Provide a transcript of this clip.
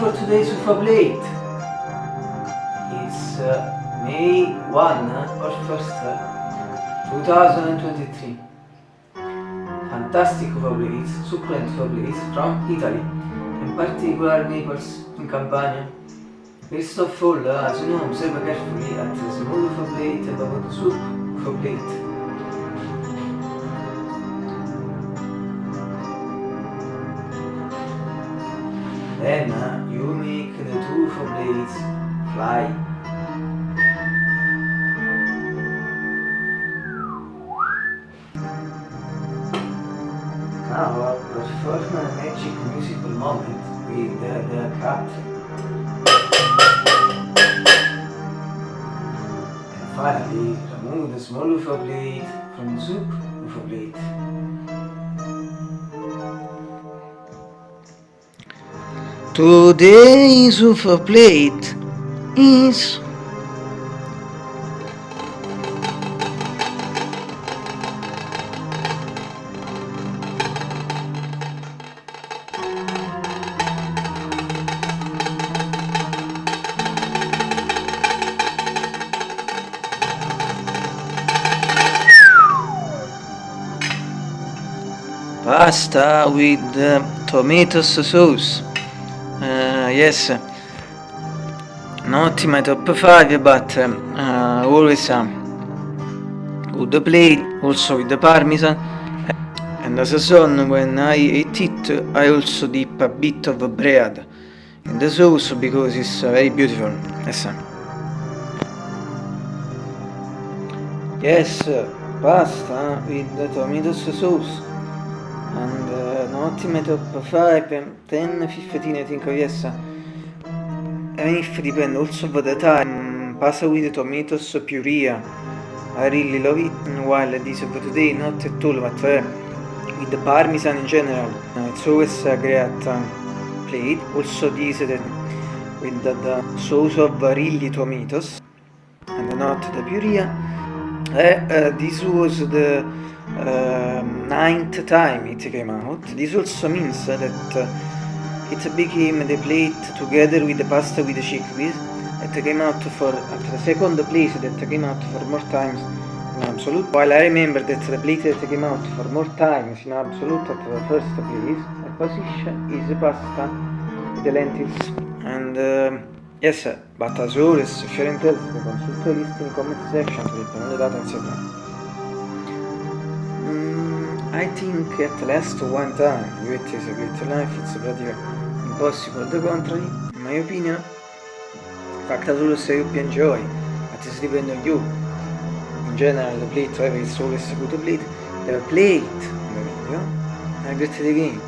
for today's UFO Blade is uh, May 1 or 1st, 2023. Fantastic UFO Blades, succulent UFO Blades from Italy, in particular Naples in Campania. First of all, uh, as you know, observe carefully at the small UFO Blade and above the soup UFO Blade. Uh, you make the two blades fly. Now uh, perform a magic musical moment with the, the cat. And finally, remove the small blade from the soup blade. Today's super plate is pasta with uh, tomato sauce uh, yes. Not my top 5 but uh, always uh, good plate also with the parmesan. And as a son when I eat it I also dip a bit of bread in the sauce because it's uh, very beautiful. Yes yes pasta with the tomato sauce uh, not my top 5 10 15 I think oh yes even if depend also the time pasta with tomatoes really love it while this for today not at all but uh, with the parmesan in general. Uh, it's always a great uh, plate also this that with the, the sauce of really tomatoes and not the puree uh, this was the uh, ninth time it came out. This also means that uh, it became the plate together with the pasta with the chickpeas. It came out for at the second place that came out for more times in absolute. While I remember that the plate that came out for more times in absolute at the first place, the position is the pasta with the lentils. And uh, yes, but as always, if you're interested, consult list in comment section to get the data etc. I think at last one time is a great life, it's practically impossible the contrary, in my opinion. Fact solo se you enjoy, but it's depend on you. In general the plate whatever is always a good plate, the plate in the video, I get the game.